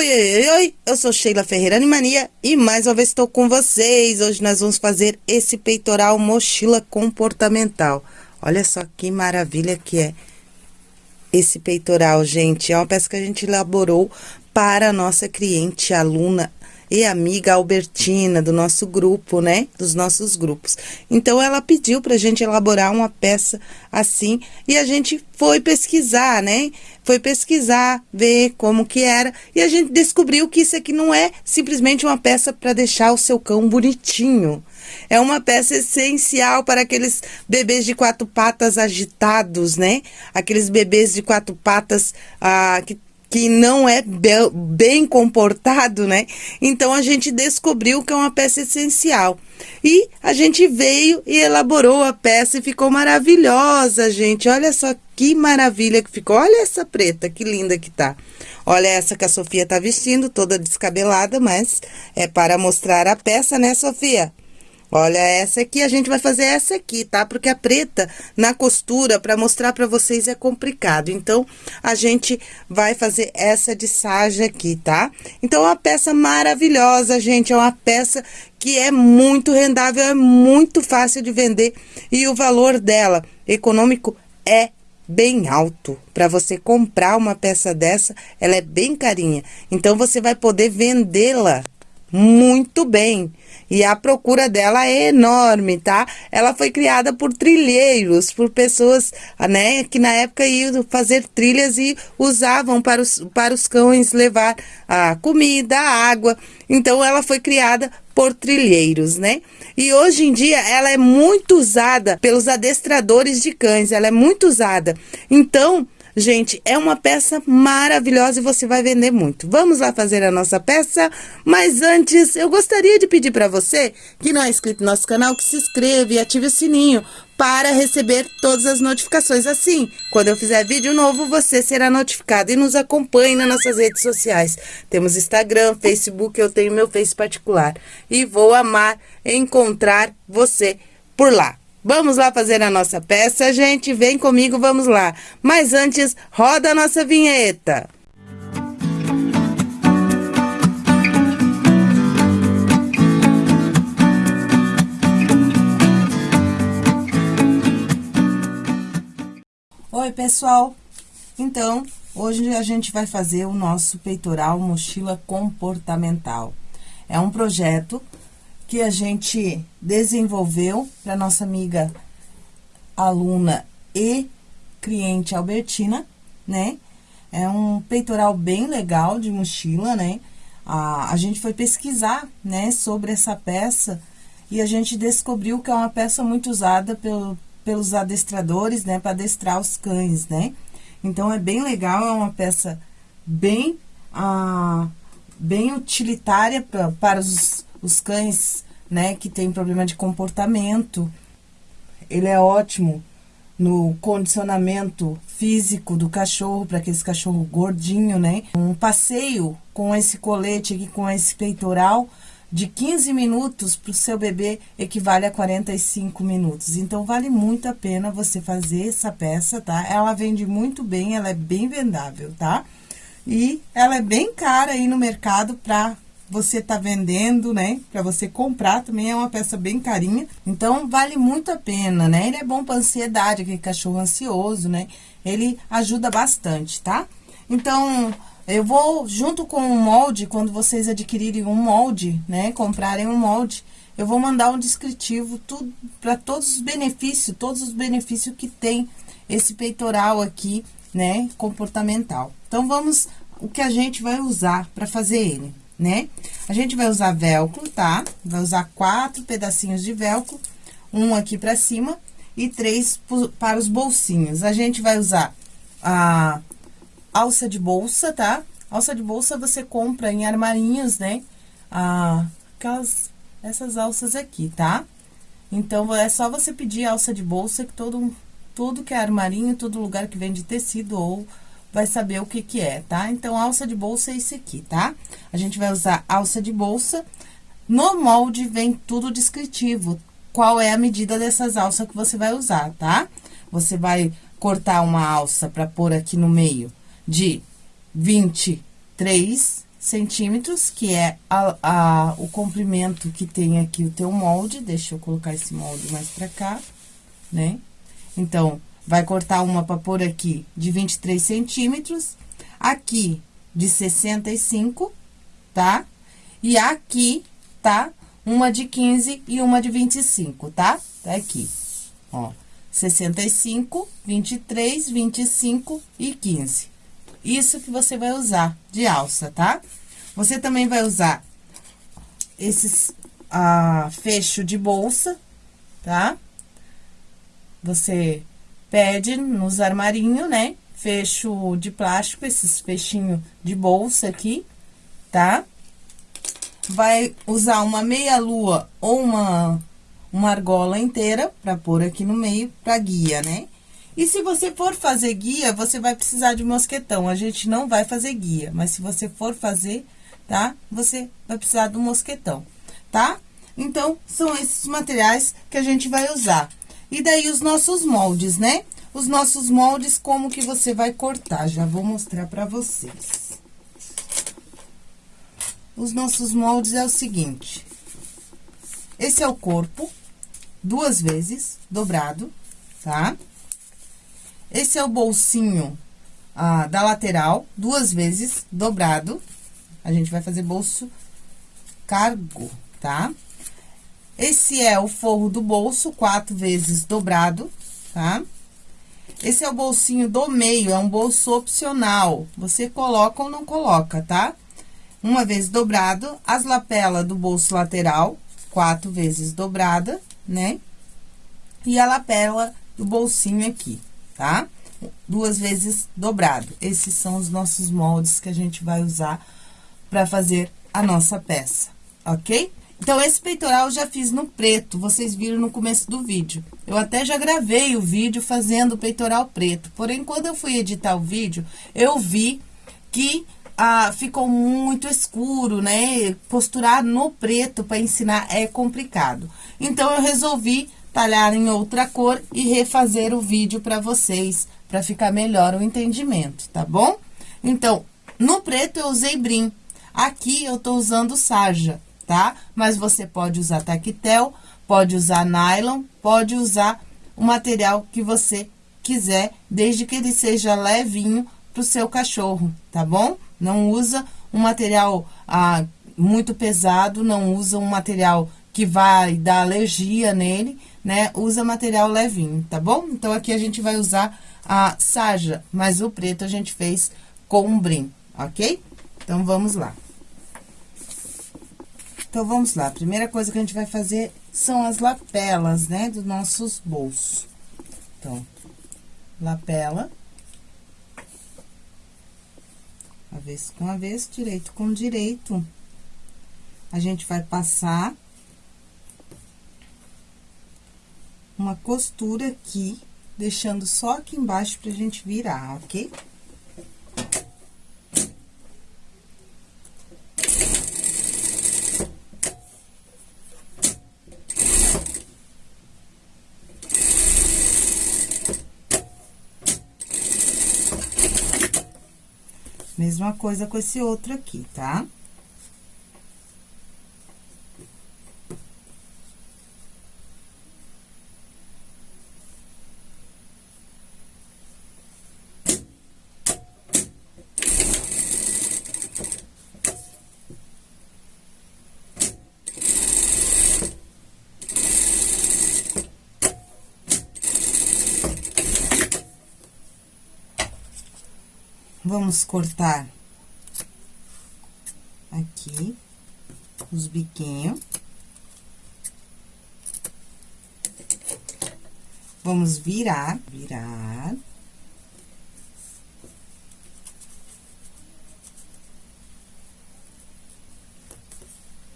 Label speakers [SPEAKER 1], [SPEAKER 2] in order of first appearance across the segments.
[SPEAKER 1] Oi, oi, oi, eu sou Sheila Ferreira Animania e mais uma vez estou com vocês. Hoje nós vamos fazer esse peitoral mochila comportamental. Olha só que maravilha que é esse peitoral, gente. É uma peça que a gente elaborou para a nossa cliente, aluna e amiga Albertina, do nosso grupo, né? Dos nossos grupos. Então, ela pediu para a gente elaborar uma peça assim e a gente foi pesquisar, né? Foi pesquisar, ver como que era e a gente descobriu que isso aqui não é simplesmente uma peça para deixar o seu cão bonitinho. É uma peça essencial para aqueles bebês de quatro patas agitados, né? Aqueles bebês de quatro patas ah, que que não é bem comportado, né? Então a gente descobriu que é uma peça essencial. E a gente veio e elaborou a peça e ficou maravilhosa, gente. Olha só que maravilha que ficou. Olha essa preta, que linda que tá. Olha essa que a Sofia tá vestindo, toda descabelada, mas é para mostrar a peça, né, Sofia? Olha, essa aqui, a gente vai fazer essa aqui, tá? Porque a preta, na costura, para mostrar para vocês, é complicado. Então, a gente vai fazer essa de sarja aqui, tá? Então, é uma peça maravilhosa, gente. É uma peça que é muito rendável, é muito fácil de vender. E o valor dela, econômico, é bem alto. Para você comprar uma peça dessa, ela é bem carinha. Então, você vai poder vendê-la muito bem. E a procura dela é enorme, tá? Ela foi criada por trilheiros, por pessoas, né, que na época iam fazer trilhas e usavam para os, para os cães levar a comida, a água. Então, ela foi criada por trilheiros, né? E hoje em dia ela é muito usada pelos adestradores de cães, ela é muito usada. Então, Gente, é uma peça maravilhosa e você vai vender muito. Vamos lá fazer a nossa peça? Mas antes, eu gostaria de pedir para você que não é inscrito no nosso canal, que se inscreva e ative o sininho para receber todas as notificações. Assim, quando eu fizer vídeo novo, você será notificado e nos acompanhe nas nossas redes sociais. Temos Instagram, Facebook, eu tenho meu Face particular. E vou amar encontrar você por lá. Vamos lá fazer a nossa peça, gente? Vem comigo, vamos lá. Mas antes, roda a nossa vinheta. Oi, pessoal. Então, hoje a gente vai fazer o nosso peitoral mochila comportamental. É um projeto que a gente desenvolveu para nossa amiga aluna e cliente Albertina, né? É um peitoral bem legal de mochila, né? A, a gente foi pesquisar, né, sobre essa peça e a gente descobriu que é uma peça muito usada pelo, pelos adestradores, né, para adestrar os cães, né? Então, é bem legal, é uma peça bem, ah, bem utilitária pra, para os os cães, né, que tem problema de comportamento. Ele é ótimo no condicionamento físico do cachorro, para aquele cachorro gordinho, né? Um passeio com esse colete aqui, com esse peitoral, de 15 minutos para o seu bebê equivale a 45 minutos. Então, vale muito a pena você fazer essa peça, tá? Ela vende muito bem, ela é bem vendável, tá? E ela é bem cara aí no mercado para você tá vendendo, né? Para você comprar também é uma peça bem carinha. Então, vale muito a pena, né? Ele é bom para ansiedade, aquele cachorro ansioso, né? Ele ajuda bastante, tá? Então, eu vou, junto com o molde, quando vocês adquirirem um molde, né? Comprarem um molde, eu vou mandar um descritivo tudo para todos os benefícios, todos os benefícios que tem esse peitoral aqui, né? Comportamental. Então, vamos, o que a gente vai usar para fazer ele né? A gente vai usar velcro, tá? Vai usar quatro pedacinhos de velcro, um aqui pra cima e três para os bolsinhos. A gente vai usar a alça de bolsa, tá? Alça de bolsa você compra em armarinhos, né? Ah, aquelas, essas alças aqui, tá? Então, é só você pedir alça de bolsa que todo, tudo que é armarinho, todo lugar que vende tecido ou vai saber o que que é, tá? Então, alça de bolsa é esse aqui, tá? A gente vai usar alça de bolsa. No molde vem tudo descritivo, qual é a medida dessas alças que você vai usar, tá? Você vai cortar uma alça para pôr aqui no meio de 23 centímetros, que é a, a, o comprimento que tem aqui o teu molde. Deixa eu colocar esse molde mais pra cá, né? Então, vai cortar uma pra pôr aqui de 23 centímetros, aqui de 65, tá? E aqui, tá? Uma de 15 e uma de 25, tá? Tá aqui, ó. 65, 23, 25 e 15. Isso que você vai usar de alça, tá? Você também vai usar esses ah, fecho de bolsa, tá? Você pede nos armarinhos, né? Fecho de plástico, esses fechinhos de bolsa aqui, tá? Vai usar uma meia lua ou uma, uma argola inteira pra pôr aqui no meio pra guia, né? E se você for fazer guia, você vai precisar de mosquetão. A gente não vai fazer guia, mas se você for fazer, tá? Você vai precisar do mosquetão, tá? Então, são esses materiais que a gente vai usar. E daí, os nossos moldes, né? Os nossos moldes, como que você vai cortar? Já vou mostrar pra vocês. Os nossos moldes é o seguinte. Esse é o corpo, duas vezes, dobrado, tá? Tá? Esse é o bolsinho ah, da lateral, duas vezes, dobrado. A gente vai fazer bolso cargo, tá? Esse é o forro do bolso, quatro vezes dobrado, tá? Esse é o bolsinho do meio, é um bolso opcional. Você coloca ou não coloca, tá? Uma vez dobrado, as lapelas do bolso lateral, quatro vezes dobrada, né? E a lapela do bolsinho aqui, tá? Duas vezes dobrado. Esses são os nossos moldes que a gente vai usar para fazer a nossa peça, ok? Então, esse peitoral eu já fiz no preto, vocês viram no começo do vídeo. Eu até já gravei o vídeo fazendo o peitoral preto, porém, quando eu fui editar o vídeo, eu vi que ah, ficou muito escuro, né? Posturar no preto para ensinar é complicado. Então, eu resolvi talhar em outra cor e refazer o vídeo para vocês, para ficar melhor o entendimento, tá bom? Então, no preto eu usei brim, aqui eu tô usando sarja, tá? Mas você pode usar taquetel, pode usar nylon, pode usar o material que você quiser, desde que ele seja levinho pro seu cachorro, tá bom? Não usa um material ah, muito pesado, não usa um material que vai dar alergia nele, né? Usa material levinho, tá bom? Então, aqui a gente vai usar a sarja, mas o preto a gente fez com um brim, ok? Então, vamos lá. Então, vamos lá. A primeira coisa que a gente vai fazer são as lapelas, né? Dos nossos bolsos. Então, lapela. Avesso com avesso, direito com direito. A gente vai passar uma costura aqui, deixando só aqui embaixo pra gente virar, ok? Mesma coisa com esse outro aqui, tá? Vamos cortar aqui os biquinhos. Vamos virar, virar.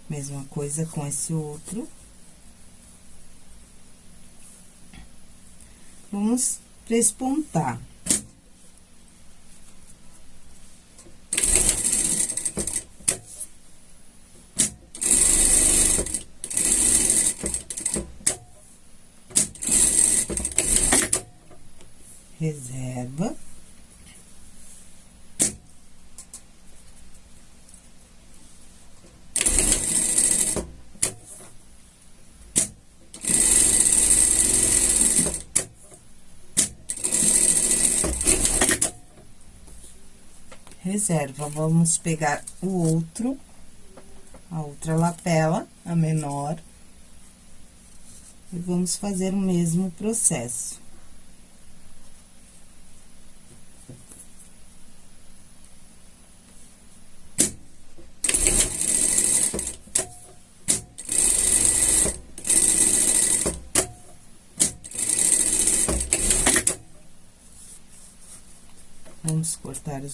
[SPEAKER 1] Mesma coisa com esse outro. Vamos prespontar. reserva. Reserva, vamos pegar o outro, a outra lapela, a menor, e vamos fazer o mesmo processo.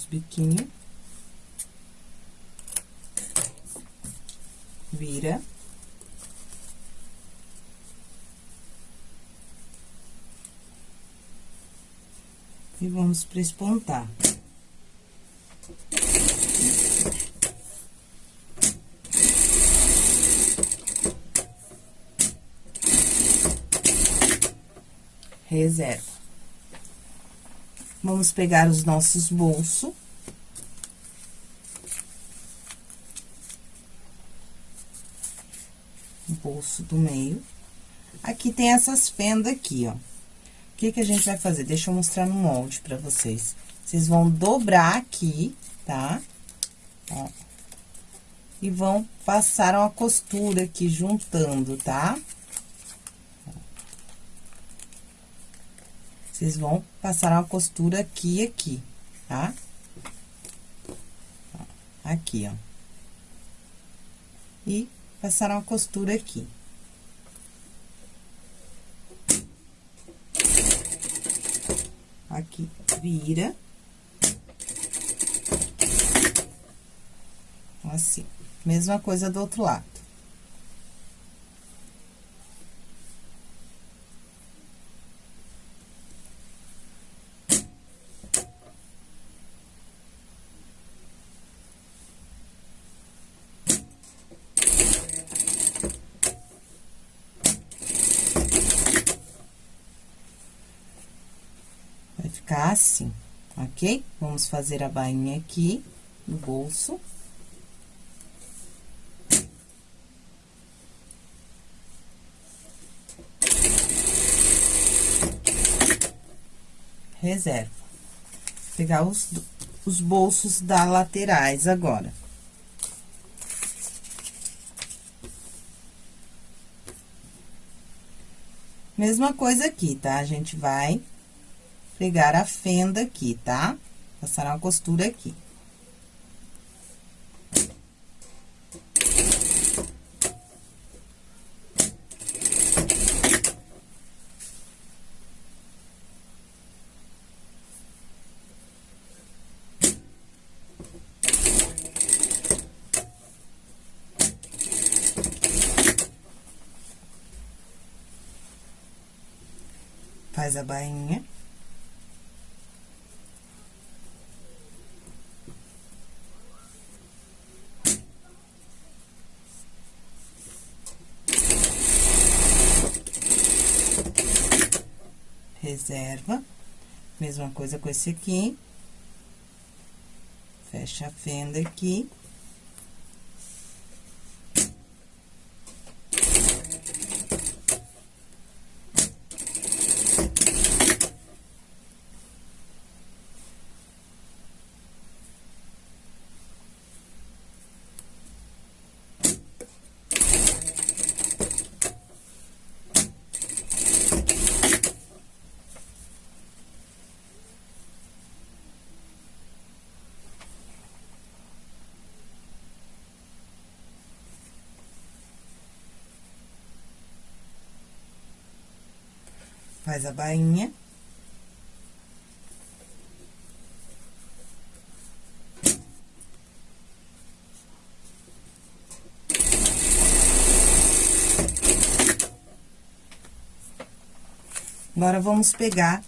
[SPEAKER 1] Os biquinhos. Vira. E vamos prespontar. Reserva. Vamos pegar os nossos bolsos. Bolso do meio. Aqui tem essas fendas aqui, ó. O que que a gente vai fazer? Deixa eu mostrar no molde pra vocês. Vocês vão dobrar aqui, tá? Ó. E vão passar uma costura aqui, juntando, tá? Tá? Vocês vão passar uma costura aqui e aqui, tá? Aqui, ó. E passar uma costura aqui. Aqui, vira. Assim. Mesma coisa do outro lado. ficar assim, ok? Vamos fazer a bainha aqui no bolso. Reserva. Pegar os, os bolsos da laterais agora. Mesma coisa aqui, tá? A gente vai pegar a fenda aqui, tá? Passar uma costura aqui. Faz a bainha. Reserva. Mesma coisa com esse aqui. Fecha a fenda aqui. Faz a bainha. Agora, vamos pegar,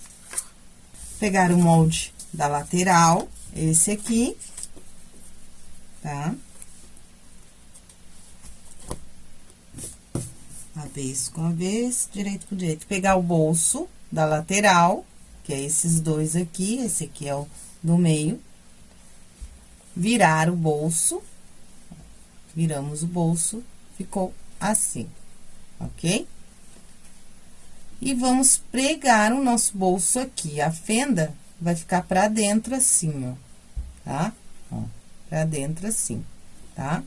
[SPEAKER 1] pegar o molde da lateral, esse aqui, tá? Avesso com avesso, direito com direito. Pegar o bolso da lateral, que é esses dois aqui, esse aqui é o do meio. Virar o bolso, viramos o bolso, ficou assim, ok? E vamos pregar o nosso bolso aqui. A fenda vai ficar pra dentro assim, ó, tá? ó, pra dentro assim, tá?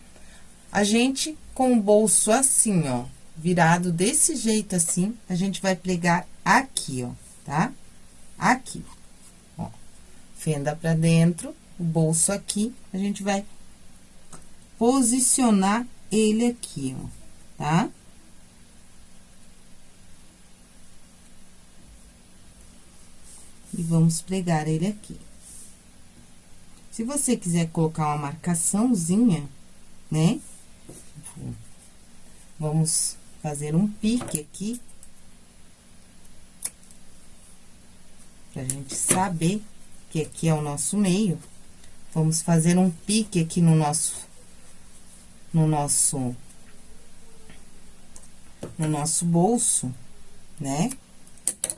[SPEAKER 1] A gente, com o bolso assim, ó, virado desse jeito assim, a gente vai pregar aqui, ó, tá? Aqui, ó. Fenda pra dentro, o bolso aqui, a gente vai posicionar ele aqui, ó, tá? E vamos pregar ele aqui. Se você quiser colocar uma marcaçãozinha, né? Vamos fazer um pique aqui. Pra gente saber que aqui é o nosso meio. Vamos fazer um pique aqui no nosso... No nosso... No nosso bolso, né?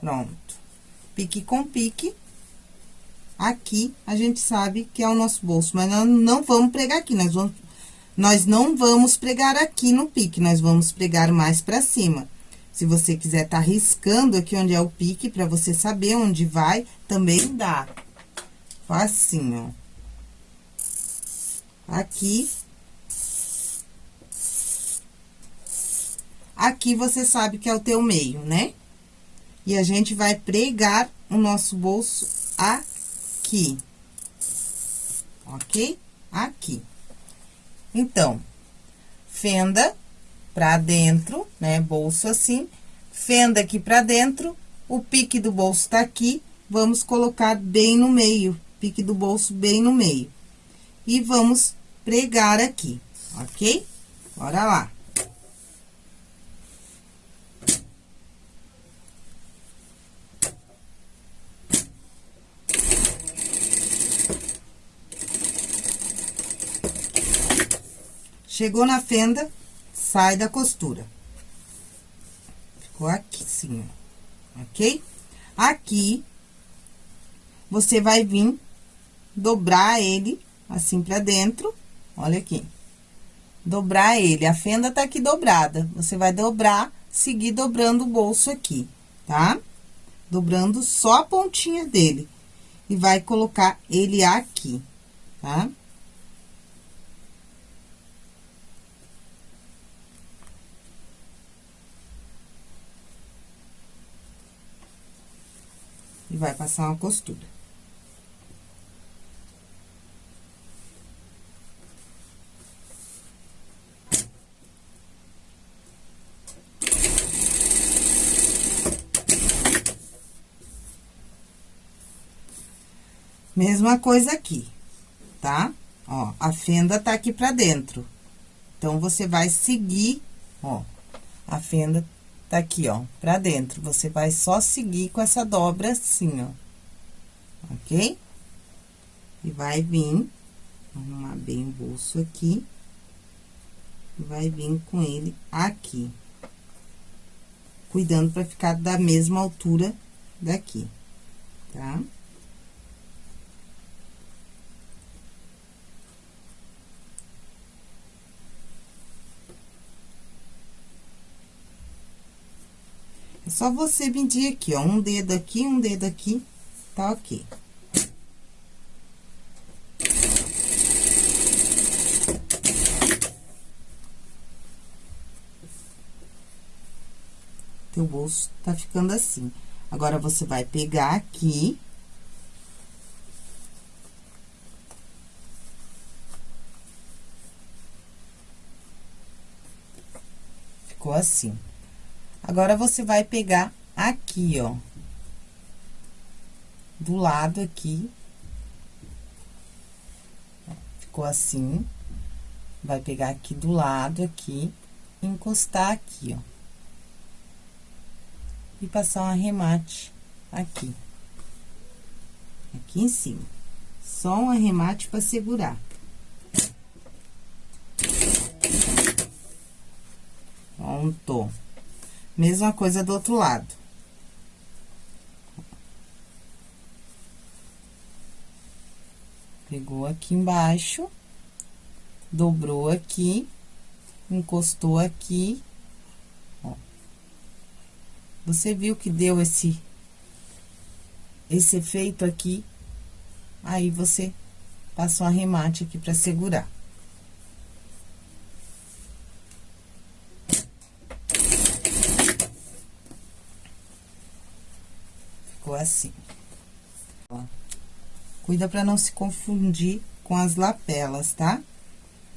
[SPEAKER 1] Pronto. Pique com pique aqui a gente sabe que é o nosso bolso, mas nós não vamos pregar aqui, nós vamos, nós não vamos pregar aqui no pique, nós vamos pregar mais pra cima. Se você quiser tá riscando aqui onde é o pique, pra você saber onde vai, também dá. Assim, ó. Aqui. Aqui você sabe que é o teu meio, né? E a gente vai pregar o nosso bolso aqui aqui. Ok? Aqui. Então, fenda pra dentro, né? Bolso assim. Fenda aqui pra dentro. O pique do bolso tá aqui. Vamos colocar bem no meio. Pique do bolso bem no meio. E vamos pregar aqui, ok? Bora lá. Chegou na fenda, sai da costura. Ficou aqui, sim, ok? Aqui, você vai vir dobrar ele assim pra dentro, olha aqui. Dobrar ele, a fenda tá aqui dobrada. Você vai dobrar, seguir dobrando o bolso aqui, tá? Dobrando só a pontinha dele. E vai colocar ele aqui, tá? E vai passar uma costura. Mesma coisa aqui, tá? Ó, a fenda tá aqui pra dentro. Então, você vai seguir, ó, a fenda tá aqui, ó, pra dentro. Você vai só seguir com essa dobra assim, ó. Ok? E vai vir, arrumar bem o bolso aqui. Vai vir com ele aqui. Cuidando pra ficar da mesma altura daqui, tá? Tá? É só você medir aqui, ó, um dedo aqui, um dedo aqui, tá ok. Teu bolso tá ficando assim. Agora, você vai pegar aqui... Ficou assim. Agora, você vai pegar aqui, ó. Do lado aqui. Ficou assim. Vai pegar aqui do lado, aqui, encostar aqui, ó. E passar um arremate aqui. Aqui em cima. Só um arremate pra segurar. Pronto. Mesma coisa do outro lado. Pegou aqui embaixo, dobrou aqui, encostou aqui, ó. Você viu que deu esse, esse efeito aqui? Aí, você Passa um arremate aqui pra segurar. Assim. Ó. Cuida pra não se confundir com as lapelas, tá?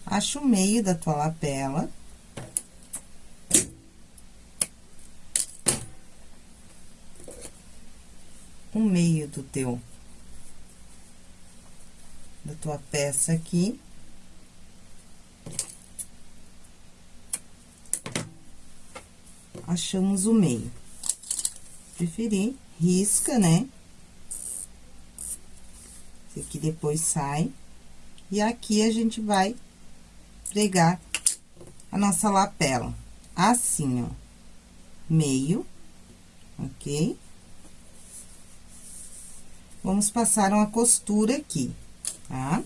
[SPEAKER 1] Acha o meio da tua lapela. O meio do teu da tua peça aqui. Achamos o meio. Preferir, risca, né? Esse aqui depois sai. E aqui a gente vai pregar a nossa lapela. Assim, ó. Meio, ok? Vamos passar uma costura aqui tá?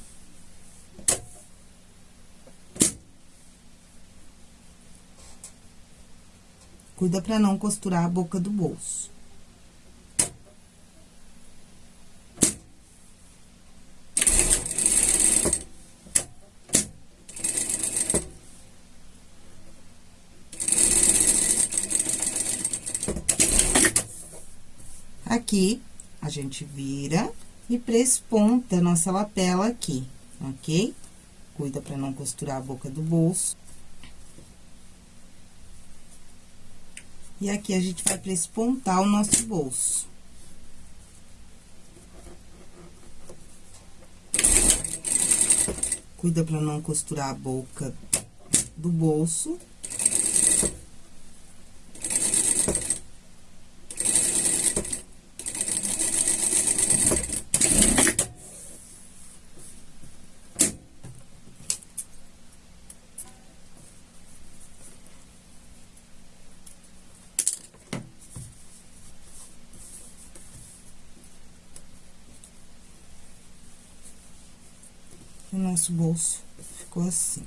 [SPEAKER 1] Cuida pra não costurar a boca do bolso. Aqui, a gente vira e presponta a nossa lapela aqui, ok? Cuida pra não costurar a boca do bolso. E aqui a gente vai prespontar o nosso bolso. Cuida pra não costurar a boca do bolso. o nosso bolso ficou assim.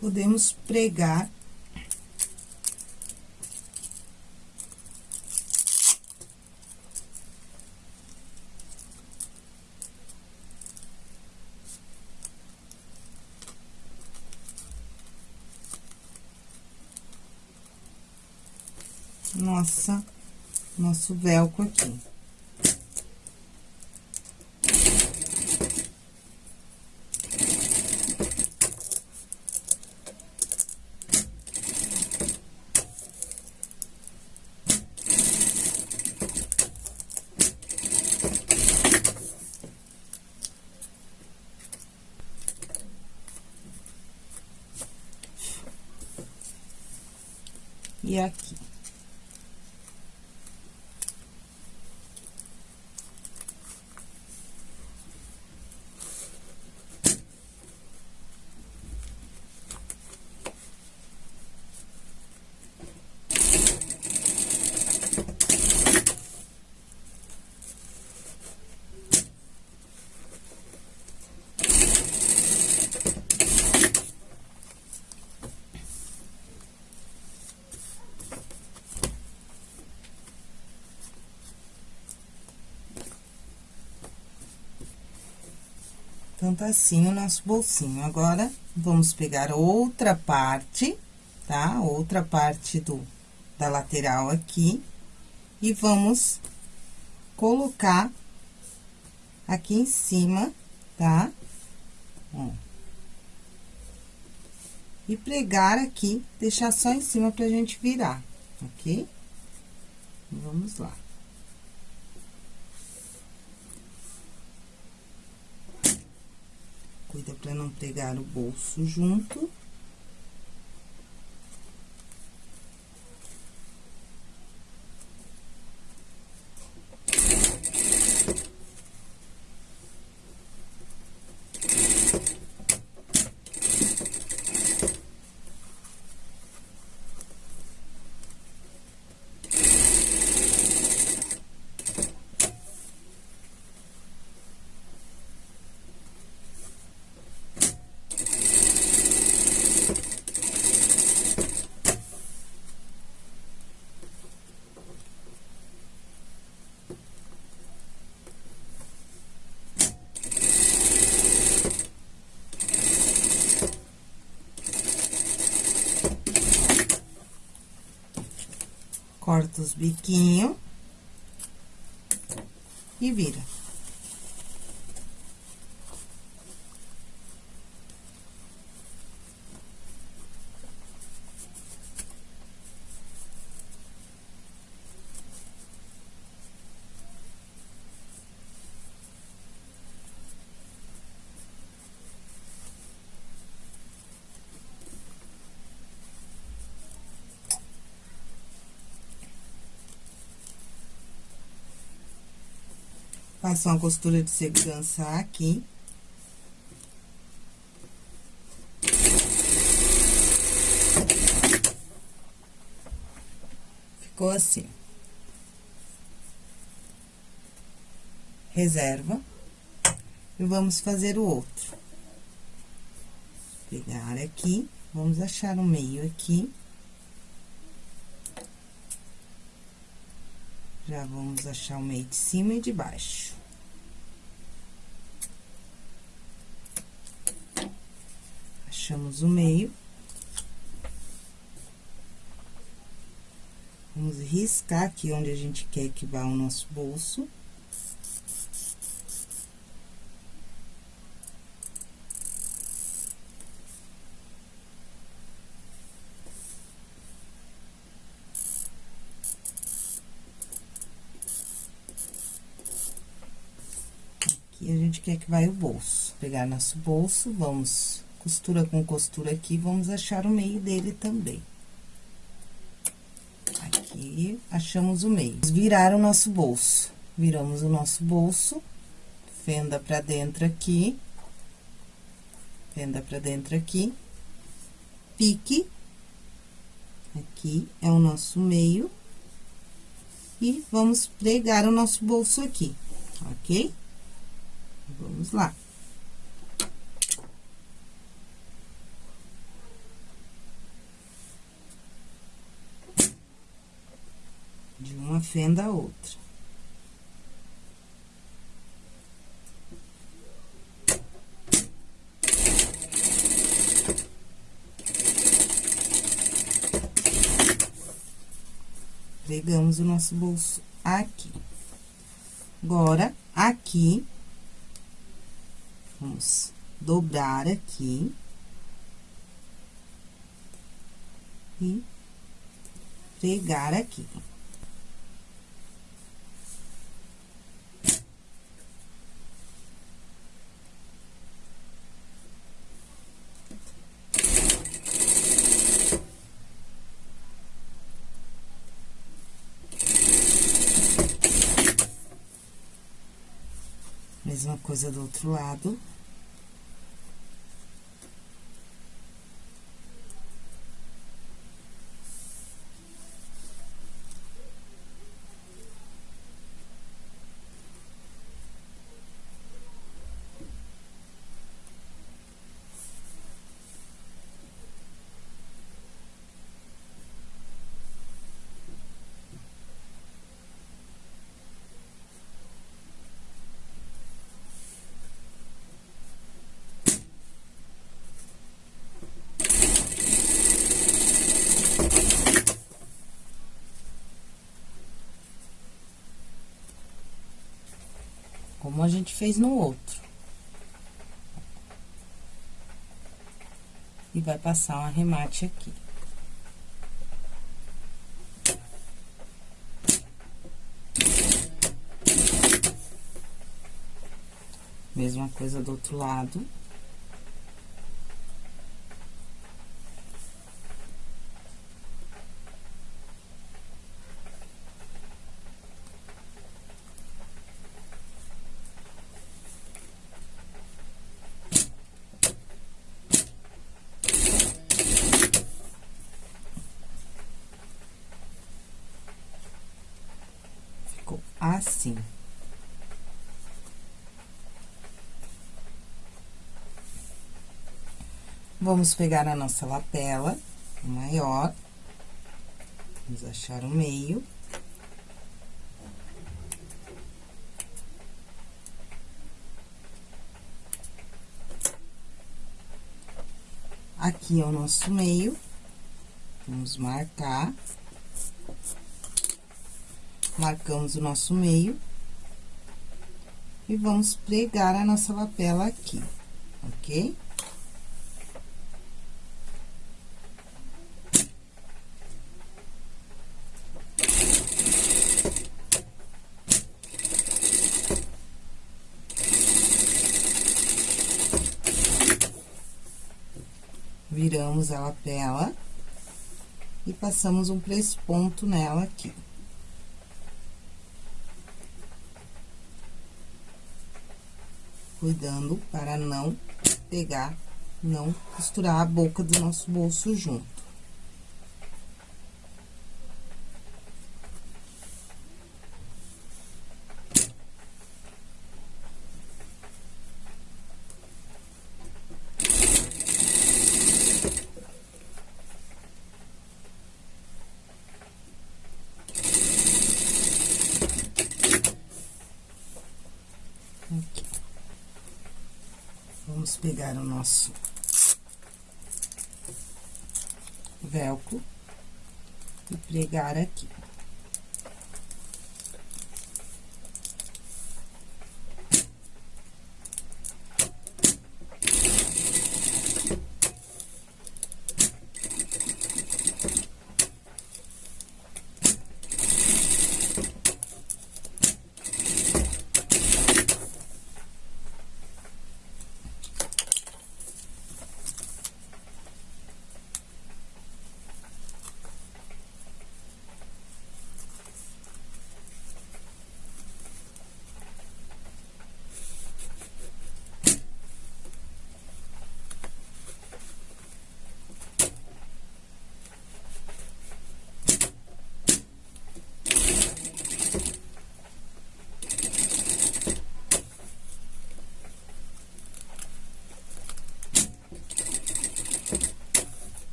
[SPEAKER 1] Podemos pregar nossa, nosso velcro aqui. E aqui. Então, tá assim o nosso bolsinho. Agora, vamos pegar outra parte, tá? Outra parte do, da lateral aqui. E vamos colocar aqui em cima, tá? Ó. E pregar aqui, deixar só em cima pra gente virar, ok? Vamos lá. Cuida para não pegar o bolso junto. Corta os biquinhos e vira. Faço uma costura de segurança aqui. Ficou assim. Reserva. E vamos fazer o outro. Pegar aqui, vamos achar o meio aqui. Já vamos achar o meio de cima e de baixo. Achamos o meio. Vamos riscar aqui onde a gente quer que vá o nosso bolso. Gente quer que vai o bolso. Pegar nosso bolso, vamos costura com costura aqui, vamos achar o meio dele também. Aqui, achamos o meio. Virar o nosso bolso. Viramos o nosso bolso, fenda pra dentro aqui, fenda pra dentro aqui, pique, aqui é o nosso meio, e vamos pregar o nosso bolso aqui, ok? Vamos lá. De uma fenda a outra. Pegamos o nosso bolso aqui. Agora, aqui, Vamos dobrar aqui. E pregar aqui. Mesma coisa do outro lado. A gente fez no outro. E vai passar um arremate aqui. Mesma coisa do outro lado. assim. Vamos pegar a nossa lapela maior, vamos achar o meio. Aqui é o nosso meio, vamos marcar. marcamos o nosso meio. E vamos pregar a nossa lapela aqui, ok? Viramos a lapela e passamos um ponto nela aqui. Cuidando para não pegar, não costurar a boca do nosso bolso junto. Pegar o nosso velcro e pregar aqui.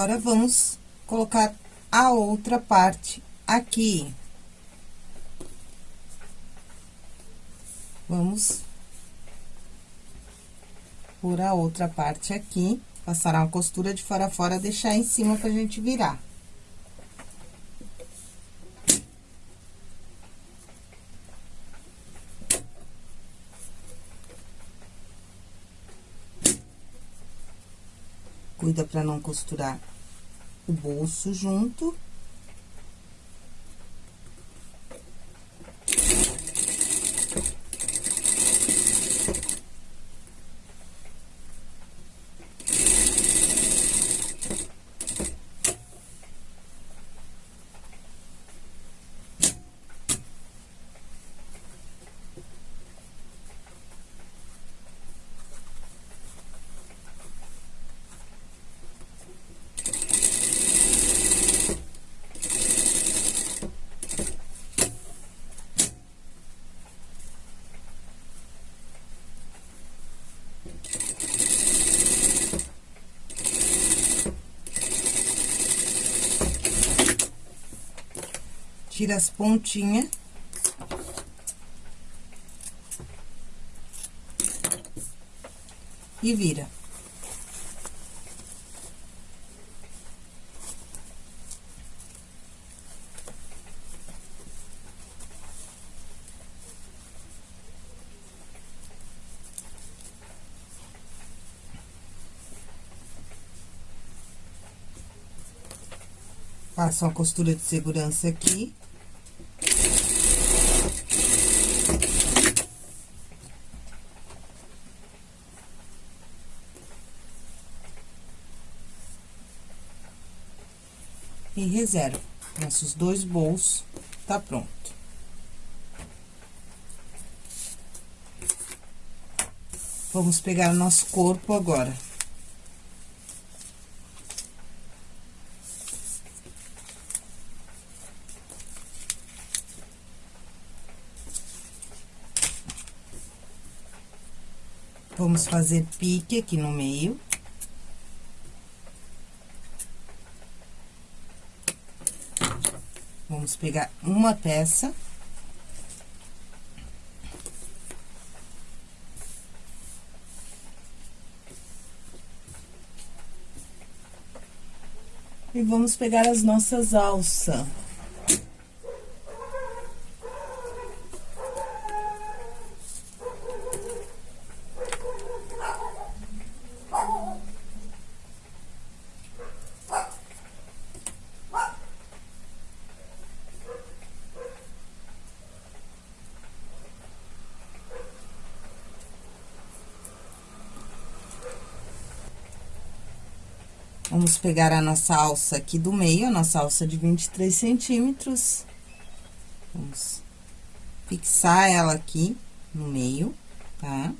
[SPEAKER 1] Agora, vamos colocar a outra parte aqui. Vamos por a outra parte aqui, passar uma costura de fora a fora, deixar em cima pra gente virar. Pra não costurar o bolso junto. Tira as pontinhas. E vira. Faço uma costura de segurança aqui. E reserva. Nossos dois bolsos tá pronto. Vamos pegar o nosso corpo agora. Vamos fazer pique aqui no meio. Vamos pegar uma peça. E vamos pegar as nossas alças. Vamos pegar a nossa alça aqui do meio, a nossa alça de 23 centímetros. Vamos fixar ela aqui no meio, tá?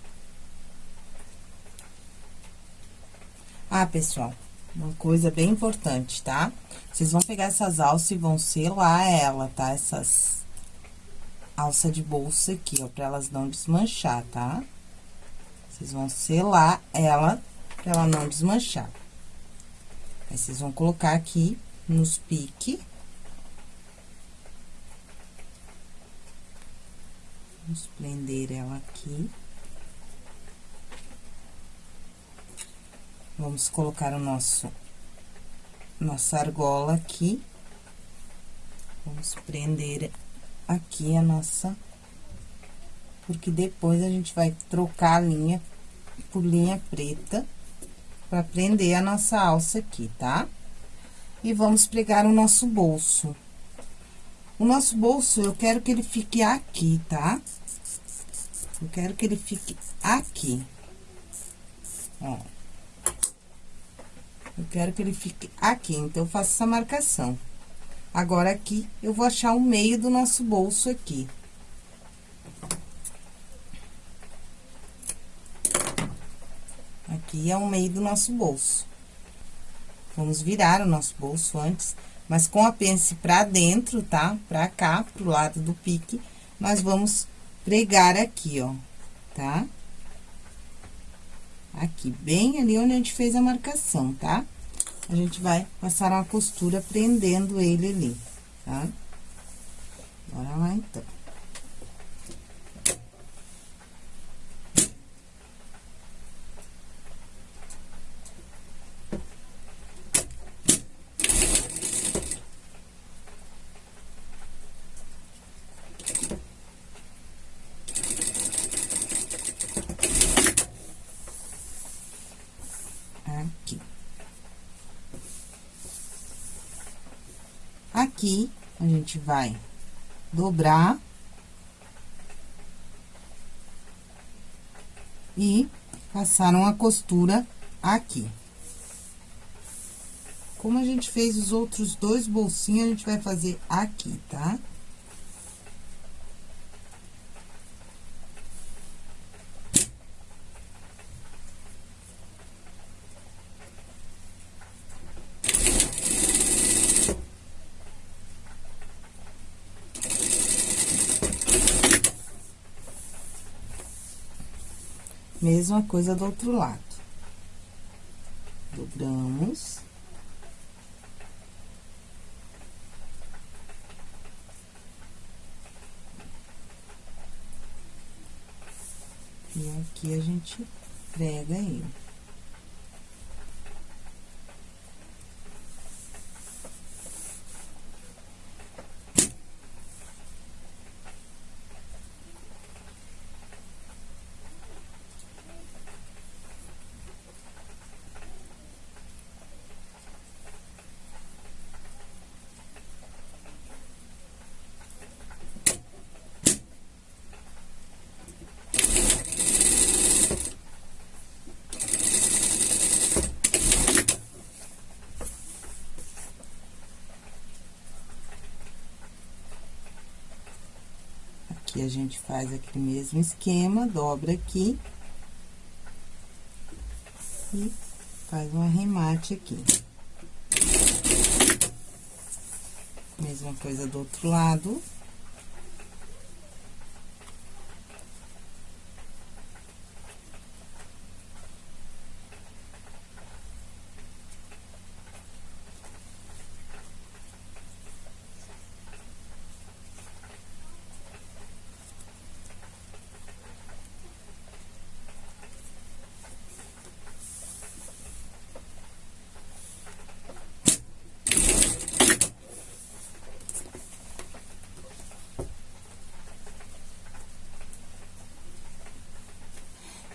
[SPEAKER 1] Ah, pessoal, uma coisa bem importante, tá? Vocês vão pegar essas alças e vão selar ela, tá? Essas alça de bolsa aqui, ó, pra elas não desmanchar, tá? Vocês vão selar ela pra ela não desmanchar. Aí, vocês vão colocar aqui nos piques. Vamos prender ela aqui. Vamos colocar o nosso, nossa argola aqui. Vamos prender aqui a nossa... Porque depois a gente vai trocar a linha por linha preta para prender a nossa alça aqui, tá? E vamos pregar o nosso bolso. O nosso bolso, eu quero que ele fique aqui, tá? Eu quero que ele fique aqui. Ó. Eu quero que ele fique aqui, então, eu faço essa marcação. Agora, aqui, eu vou achar o meio do nosso bolso aqui. Aqui é o meio do nosso bolso. Vamos virar o nosso bolso antes, mas com a pence pra dentro, tá? Pra cá, pro lado do pique, nós vamos pregar aqui, ó, tá? Aqui, bem ali onde a gente fez a marcação, tá? A gente vai passar uma costura prendendo ele ali, tá? Bora lá, então. Aqui, a gente vai dobrar. E passar uma costura aqui. Como a gente fez os outros dois bolsinhos, a gente vai fazer aqui, tá? Tá? Mesma coisa do outro lado. Dobramos. E aqui a gente prega ele. A gente faz aquele mesmo esquema, dobra aqui. E faz um arremate aqui. Mesma coisa do outro lado.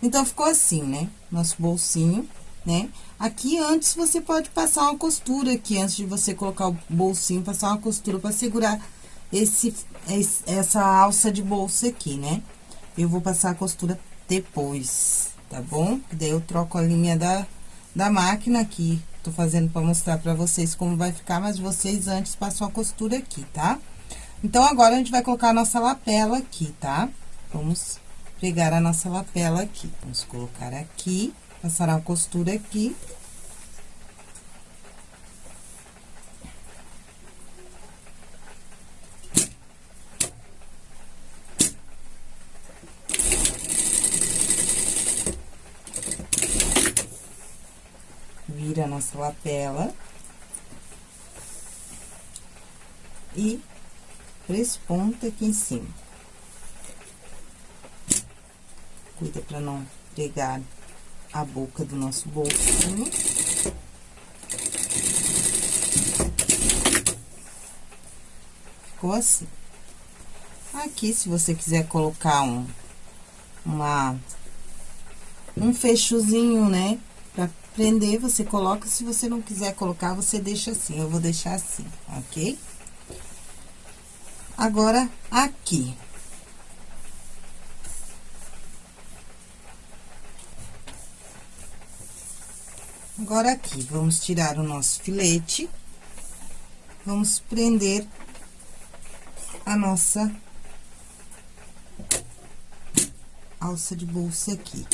[SPEAKER 1] Então, ficou assim, né? Nosso bolsinho, né? Aqui, antes, você pode passar uma costura aqui, antes de você colocar o bolsinho, passar uma costura pra segurar esse, essa alça de bolsa aqui, né? Eu vou passar a costura depois, tá bom? Daí, eu troco a linha da, da máquina aqui. Tô fazendo pra mostrar pra vocês como vai ficar, mas vocês antes passam a costura aqui, tá? Então, agora, a gente vai colocar a nossa lapela aqui, tá? Vamos pegar a nossa lapela aqui. Vamos colocar aqui, passar a costura aqui. Vira a nossa lapela. E presponta aqui em cima. Cuida pra não pegar a boca do nosso bolsinho. Ficou assim. Aqui, se você quiser colocar um, uma, um fechozinho, né? Pra prender, você coloca. Se você não quiser colocar, você deixa assim. Eu vou deixar assim, ok? Agora, aqui. Agora, aqui, vamos tirar o nosso filete. Vamos prender a nossa alça de bolsa aqui.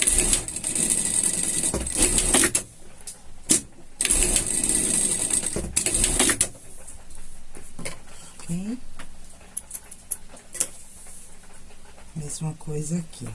[SPEAKER 1] Mesma coisa aqui.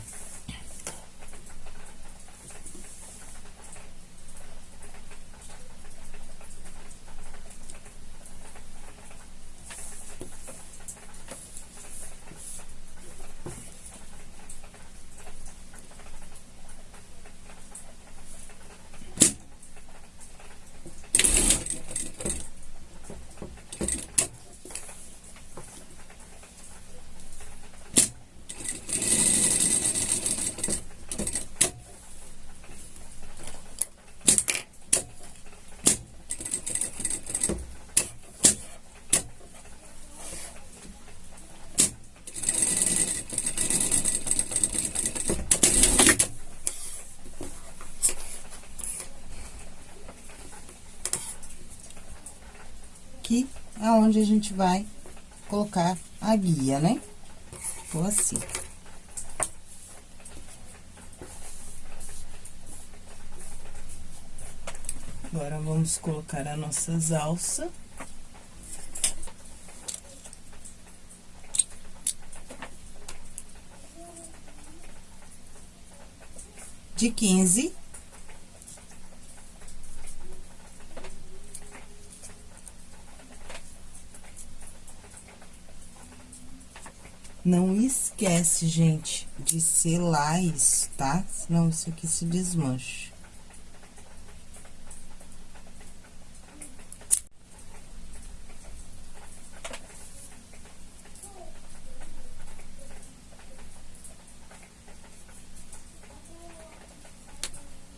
[SPEAKER 1] aqui aonde a gente vai colocar a guia, né? Ficou assim. Agora, vamos colocar as nossas alças. De quinze Não esquece, gente, de selar isso, tá? Senão isso aqui se desmancha.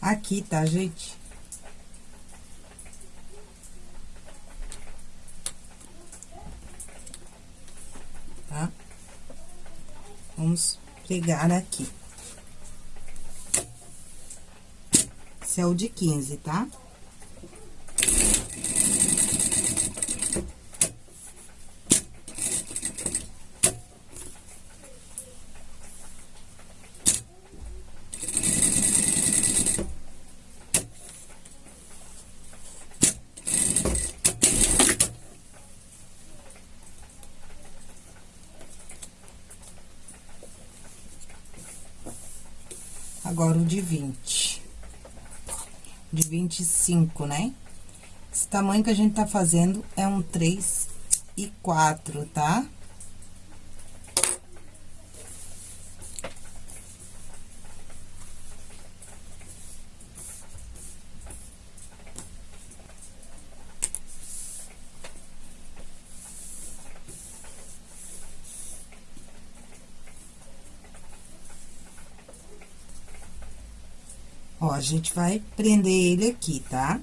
[SPEAKER 1] Aqui, tá, gente? Pregar aqui. Esse é o de 15, tá? agora o de 20. De 25, né? Esse tamanho que a gente tá fazendo é um 3 e 4, tá? Gente vai prender ele aqui, tá?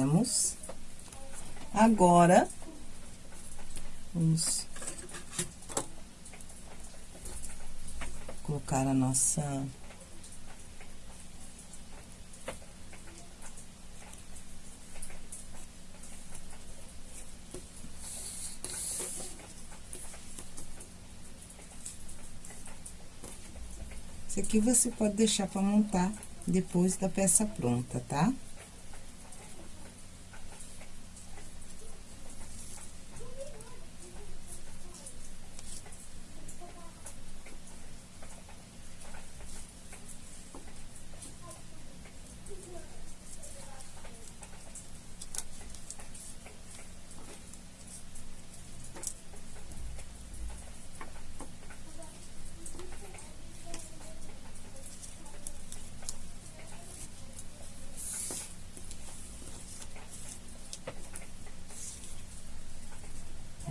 [SPEAKER 1] Vendemos. Agora, vamos colocar a nossa... Isso aqui você pode deixar para montar depois da peça pronta, tá? Tá?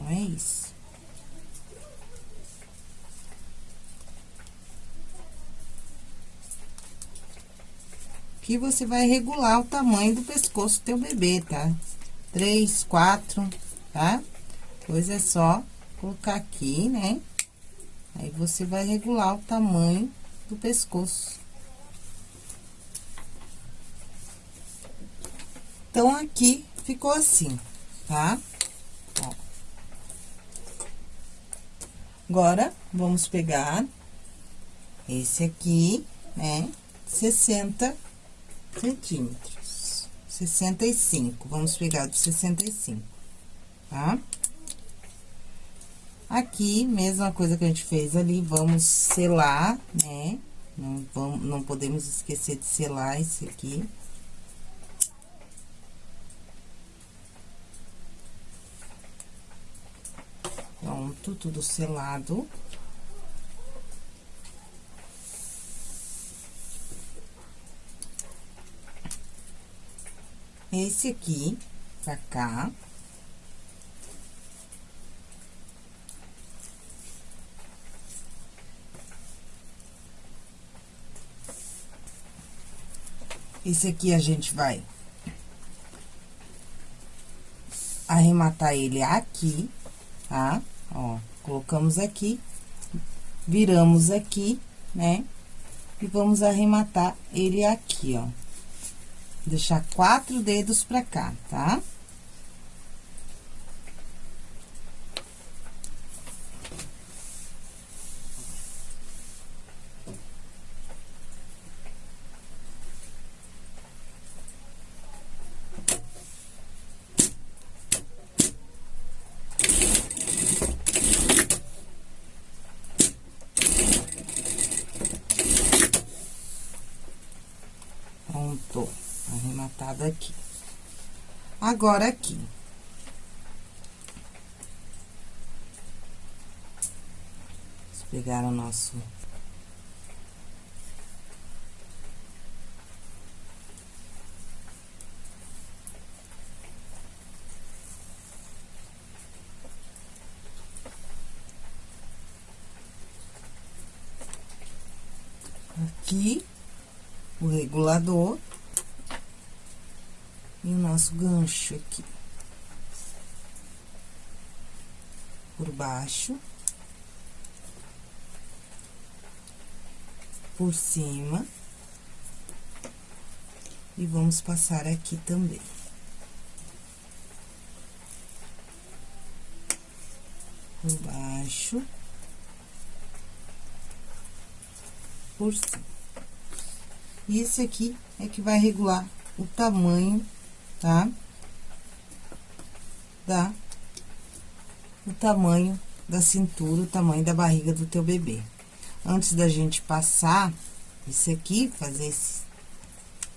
[SPEAKER 1] é isso. Aqui você vai regular o tamanho do pescoço do teu bebê, tá? Três, quatro, tá? Depois é só colocar aqui, né? Aí você vai regular o tamanho do pescoço. Então, aqui ficou assim, tá? Agora, vamos pegar esse aqui, né? 60 centímetros. 65. Vamos pegar de 65, tá? Aqui, mesma coisa que a gente fez ali, vamos selar, né? Não, vamos, não podemos esquecer de selar esse aqui. Pronto, tudo selado. Esse aqui, pra cá. Esse aqui a gente vai arrematar ele aqui, tá? Ó, colocamos aqui, viramos aqui, né? E vamos arrematar ele aqui, ó. Deixar quatro dedos pra cá, tá? Tá? arrematado aqui. Agora, aqui. Vamos pegar o nosso... Aqui, o regulador nosso gancho aqui. Por baixo. Por cima. E vamos passar aqui também. Por baixo. Por cima. E esse aqui é que vai regular o tamanho, tá? Da, o tamanho da cintura, o tamanho da barriga do teu bebê. Antes da gente passar isso aqui, fazer esse,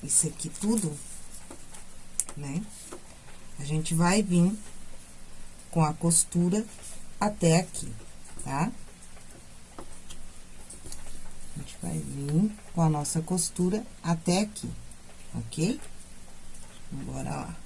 [SPEAKER 1] isso aqui tudo, né? A gente vai vir com a costura até aqui, tá? A gente vai vir com a nossa costura até aqui, ok? Bora lá.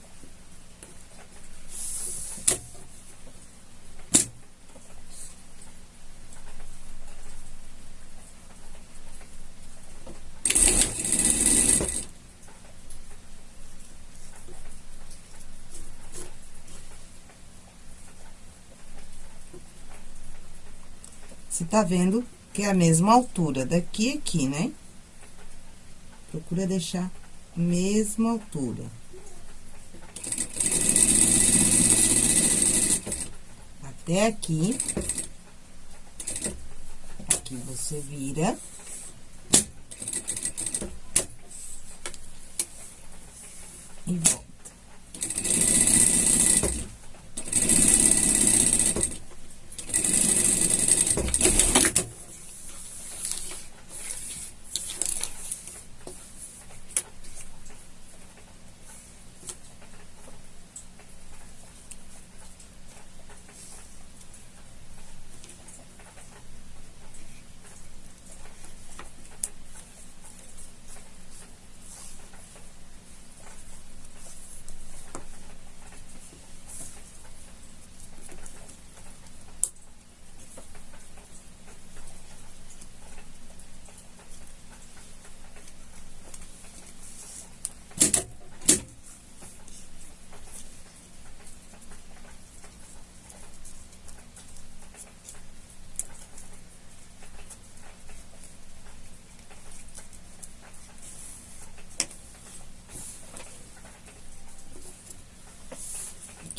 [SPEAKER 1] Você tá vendo que é a mesma altura daqui e aqui, né? Procura deixar mesma altura. Até aqui. Aqui você vira. E volta.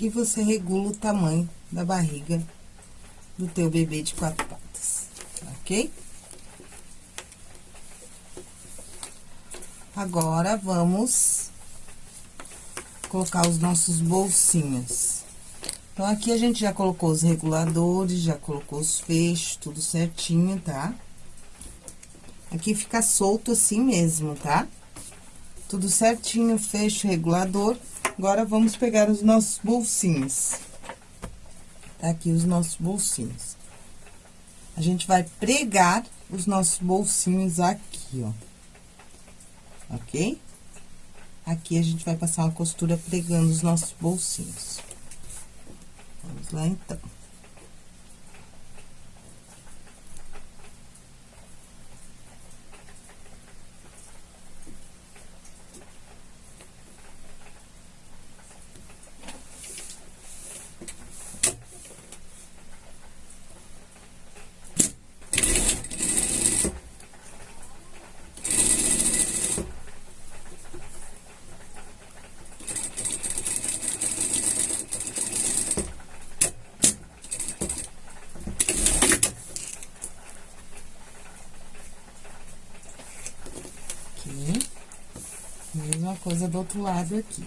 [SPEAKER 1] Você regula o tamanho da barriga do teu bebê de quatro patas, ok? Agora, vamos colocar os nossos bolsinhos. Então, aqui a gente já colocou os reguladores, já colocou os fechos, tudo certinho, tá? Aqui fica solto assim mesmo, tá? Tudo certinho, fecho, regulador. Agora, vamos pegar os nossos bolsinhos. Tá aqui os nossos bolsinhos. A gente vai pregar os nossos bolsinhos aqui, ó. Ok? Aqui a gente vai passar uma costura pregando os nossos bolsinhos. Vamos lá, então. Mesma coisa do outro lado aqui.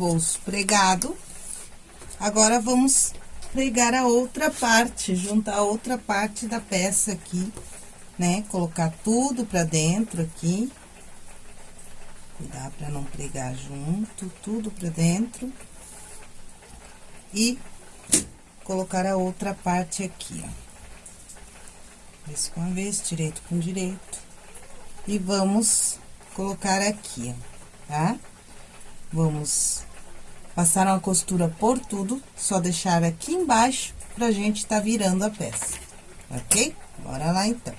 [SPEAKER 1] Bolso pregado. Agora, vamos pregar a outra parte, juntar a outra parte da peça aqui, né? Colocar tudo pra dentro aqui. Cuidar pra não pregar junto, tudo pra dentro. E colocar a outra parte aqui, ó. Vez com vez, direito com direito. E vamos colocar aqui, ó, tá? Vamos passar uma costura por tudo, só deixar aqui embaixo pra gente tá virando a peça, ok? Bora lá, então.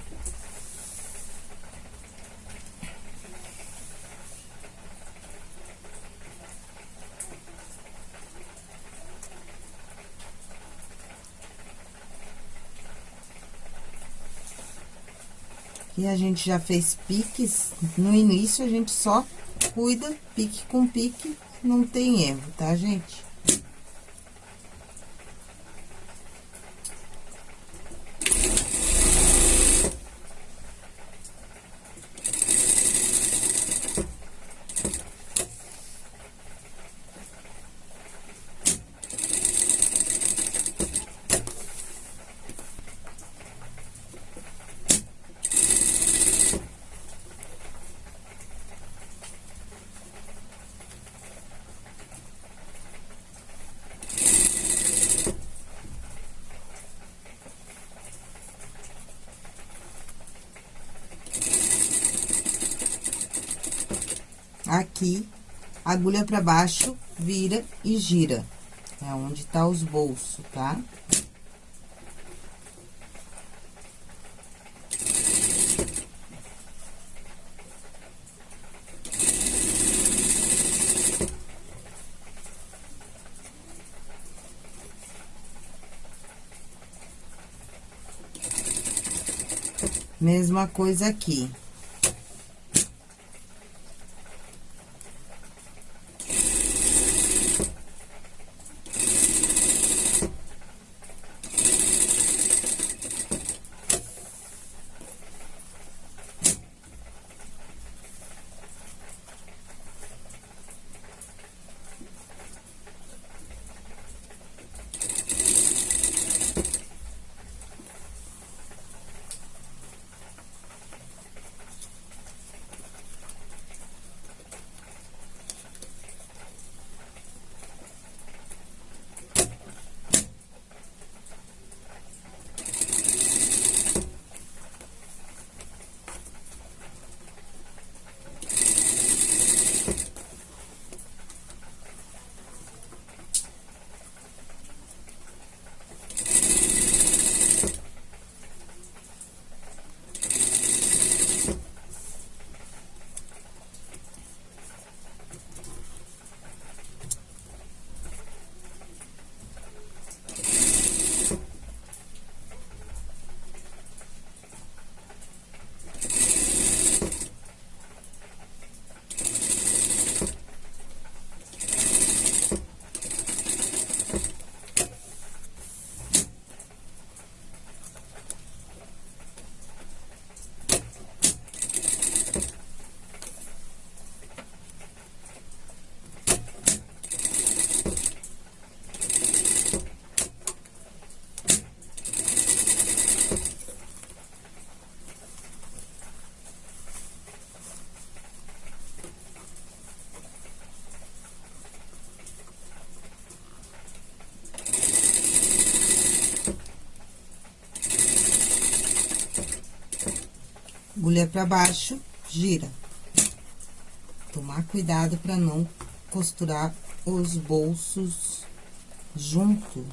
[SPEAKER 1] E a gente já fez piques, no início a gente só cuida pique com pique, não tem erro, tá, gente? aqui, agulha pra baixo, vira e gira. É onde tá os bolsos, tá? Mesma coisa aqui. Agulha pra baixo, gira. Tomar cuidado pra não costurar os bolsos junto.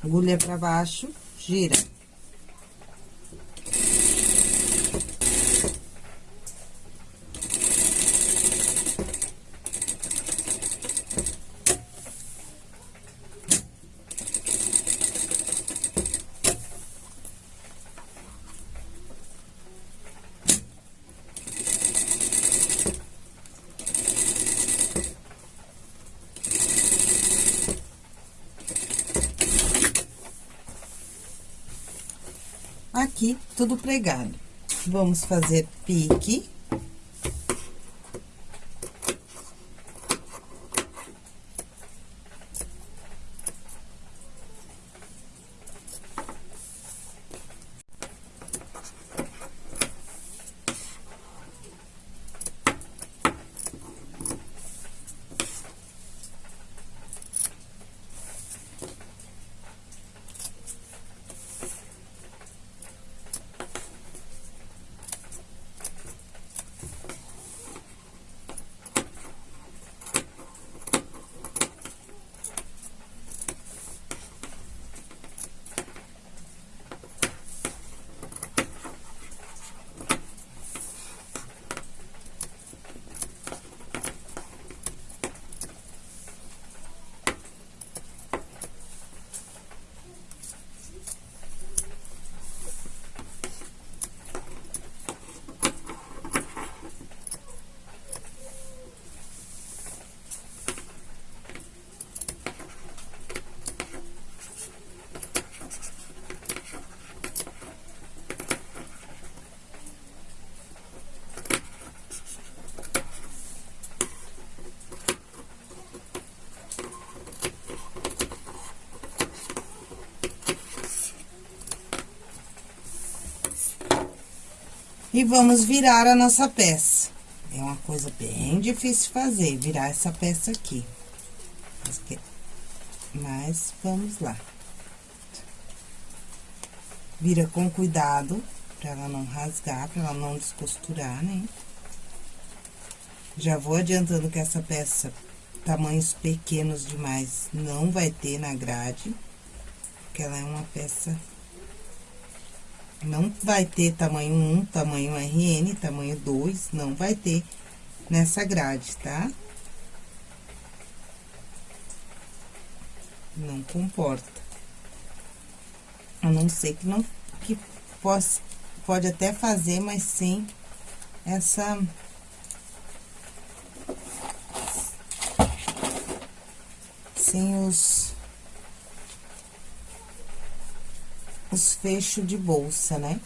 [SPEAKER 1] Agulha pra baixo, gira. aqui tudo pregado. Vamos fazer pique. E vamos virar a nossa peça. É uma coisa bem difícil fazer, virar essa peça aqui. Mas, vamos lá. Vira com cuidado, pra ela não rasgar, pra ela não descosturar, né? Já vou adiantando que essa peça, tamanhos pequenos demais, não vai ter na grade. Porque ela é uma peça não vai ter tamanho 1, tamanho RN, tamanho 2, não vai ter nessa grade, tá? Não comporta. A não ser que não, que possa, pode até fazer, mas sem essa... Sem os os fechos de bolsa, né?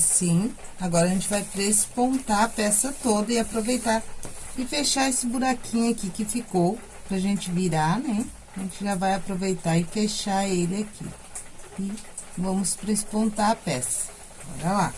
[SPEAKER 1] Assim. Agora, a gente vai prespontar a peça toda e aproveitar e fechar esse buraquinho aqui que ficou, pra gente virar, né? A gente já vai aproveitar e fechar ele aqui. E vamos prespontar a peça. Bora lá.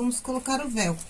[SPEAKER 1] Vamos colocar o velcro.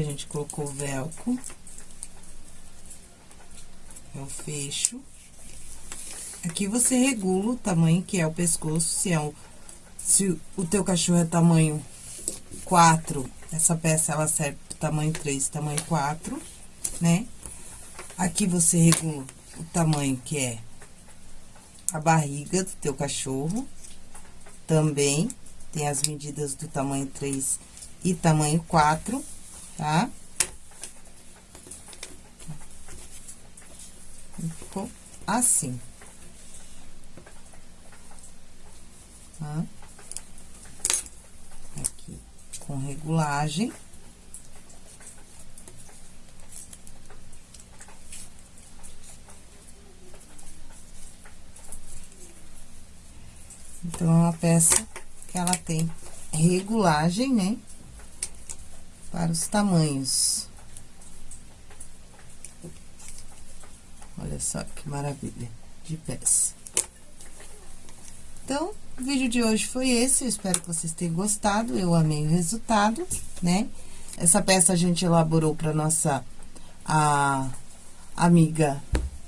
[SPEAKER 1] A gente colocou o velcro. É o fecho. Aqui você regula o tamanho que é o pescoço, se é o... Se o teu cachorro é tamanho 4, essa peça ela serve pro tamanho 3, tamanho 4, né? Aqui você regula o tamanho que é a barriga do teu cachorro. Também tem as medidas do tamanho 3 e tamanho 4 tá? Ficou assim. Tá? Aqui, com regulagem. Então, é uma peça que ela tem regulagem, né? Para os tamanhos. Olha só que maravilha de peça. Então, o vídeo de hoje foi esse, eu espero que vocês tenham gostado, eu amei o resultado, né? Essa peça a gente elaborou para nossa a, amiga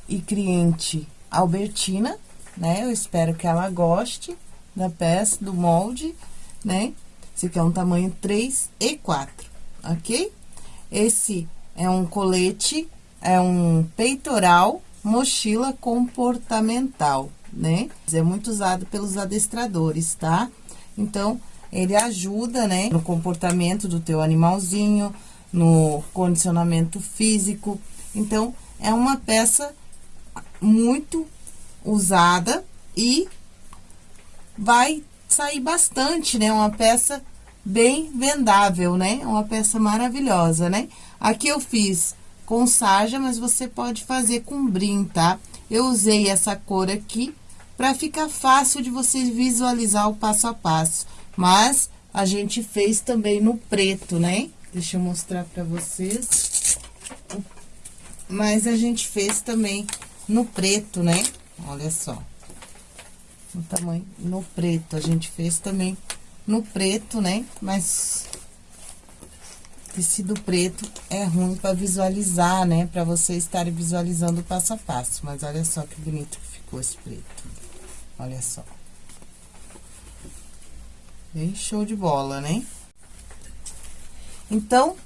[SPEAKER 1] e cliente Albertina, né? Eu espero que ela goste da peça, do molde, né? Esse aqui é um tamanho 3 e 4 ok? Esse é um colete, é um peitoral mochila comportamental, né? É muito usado pelos adestradores, tá? Então, ele ajuda, né, no comportamento do teu animalzinho, no condicionamento físico. Então, é uma peça muito usada e vai sair bastante, né? Uma peça bem vendável, né? Uma peça maravilhosa, né? Aqui eu fiz com sarja, mas você pode fazer com brim, tá? Eu usei essa cor aqui para ficar fácil de você visualizar o passo a passo. Mas a gente fez também no preto, né? Deixa eu mostrar para vocês. Mas a gente fez também no preto, né? Olha só. O tamanho no preto, a gente fez também no preto, né? Mas tecido preto é ruim para visualizar, né? Para você estar visualizando passo a passo. Mas olha só que bonito que ficou esse preto. Olha só. Bem show de bola, né? Então,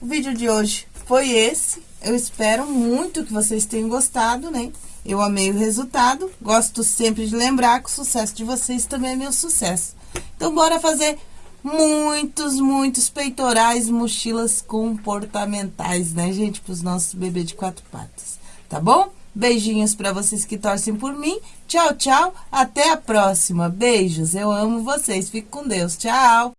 [SPEAKER 1] o vídeo de hoje foi esse. Eu espero muito que vocês tenham gostado, né? Eu amei o resultado. Gosto sempre de lembrar que o sucesso de vocês também é meu sucesso. Então, bora fazer muitos, muitos peitorais, mochilas comportamentais, né, gente? Para os nossos bebês de quatro patas, tá bom? Beijinhos para vocês que torcem por mim. Tchau, tchau. Até a próxima. Beijos. Eu amo vocês. Fique com Deus. Tchau.